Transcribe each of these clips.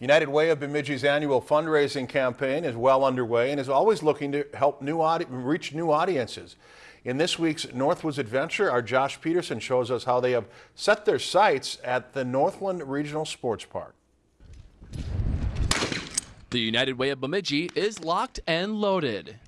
United Way of Bemidji's annual fundraising campaign is well underway and is always looking to help new reach new audiences. In this week's Northwoods Adventure, our Josh Peterson shows us how they have set their sights at the Northland Regional Sports Park. The United Way of Bemidji is locked and loaded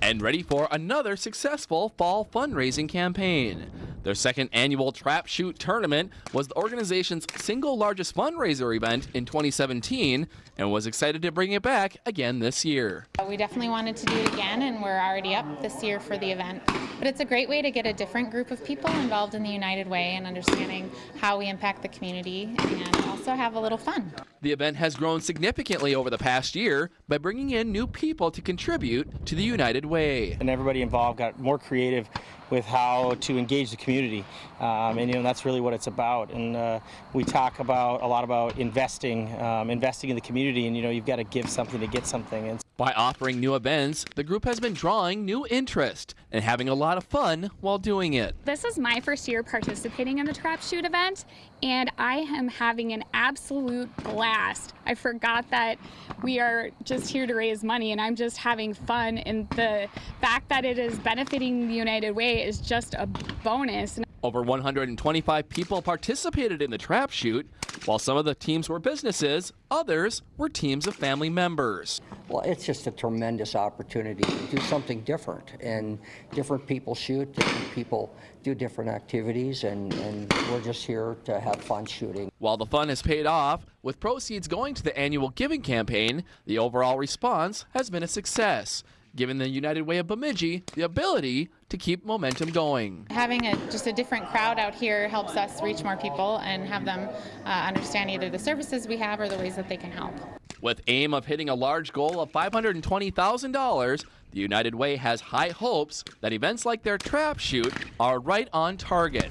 and ready for another successful fall fundraising campaign. Their second annual Trap Shoot tournament was the organization's single largest fundraiser event in 2017 and was excited to bring it back again this year. Uh, we definitely wanted to do it again and we're already up this year for the event. But it's a great way to get a different group of people involved in the United Way and understanding how we impact the community and also have a little fun. The event has grown significantly over the past year by bringing in new people to contribute to the United Way. And everybody involved got more creative with how to engage the community. Um, and you know that's really what it's about. And uh, we talk about a lot about investing, um, investing in the community. And you know you've got to give something to get something. And by offering new events, the group has been drawing new interest and having a lot of fun while doing it. This is my first year participating in the Trap Shoot event, and I am having an absolute blast. I forgot that we are just here to raise money, and I'm just having fun. And the fact that it is benefiting the United Way is just a bonus. Over 125 people participated in the Trap Shoot, while some of the teams were businesses, others were teams of family members. Well, it's just a tremendous opportunity to do something different. And different people shoot, different people do different activities, and, and we're just here to have fun shooting. While the fun has paid off, with proceeds going to the annual giving campaign, the overall response has been a success giving the United Way of Bemidji the ability to keep momentum going. Having a, just a different crowd out here helps us reach more people and have them uh, understand either the services we have or the ways that they can help. With aim of hitting a large goal of $520,000, the United Way has high hopes that events like their trap shoot are right on target.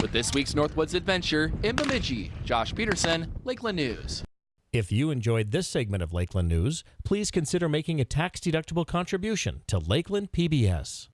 With this week's Northwoods Adventure in Bemidji, Josh Peterson, Lakeland News. If you enjoyed this segment of Lakeland News, please consider making a tax-deductible contribution to Lakeland PBS.